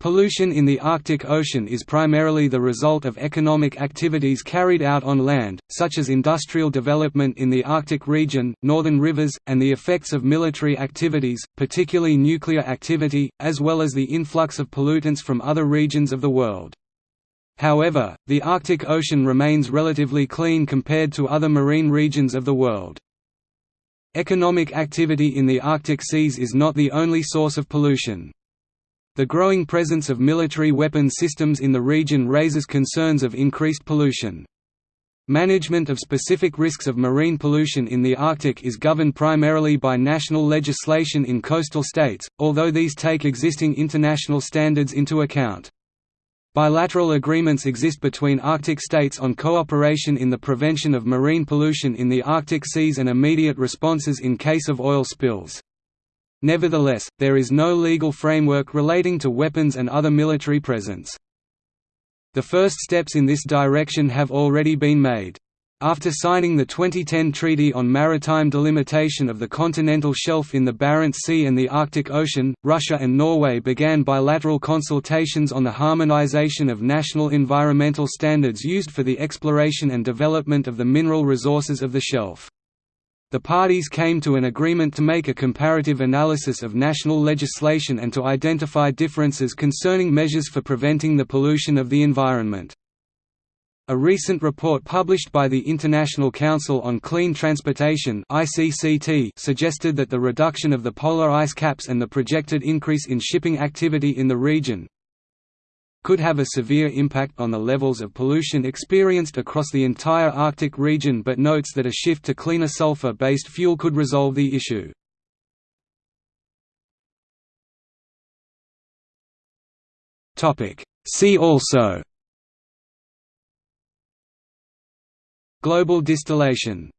Pollution in the Arctic Ocean is primarily the result of economic activities carried out on land, such as industrial development in the Arctic region, northern rivers, and the effects of military activities, particularly nuclear activity, as well as the influx of pollutants from other regions of the world. However, the Arctic Ocean remains relatively clean compared to other marine regions of the world. Economic activity in the Arctic seas is not the only source of pollution. The growing presence of military weapons systems in the region raises concerns of increased pollution. Management of specific risks of marine pollution in the Arctic is governed primarily by national legislation in coastal states, although these take existing international standards into account. Bilateral agreements exist between Arctic states on cooperation in the prevention of marine pollution in the Arctic seas and immediate responses in case of oil spills. Nevertheless, there is no legal framework relating to weapons and other military presence. The first steps in this direction have already been made. After signing the 2010 Treaty on Maritime Delimitation of the Continental Shelf in the Barents Sea and the Arctic Ocean, Russia and Norway began bilateral consultations on the harmonization of national environmental standards used for the exploration and development of the mineral resources of the shelf. The parties came to an agreement to make a comparative analysis of national legislation and to identify differences concerning measures for preventing the pollution of the environment. A recent report published by the International Council on Clean Transportation suggested that the reduction of the polar ice caps and the projected increase in shipping activity in the region, could have a severe impact on the levels of pollution experienced across the entire Arctic region but notes that a shift to cleaner sulfur-based fuel could resolve the issue. See also Global distillation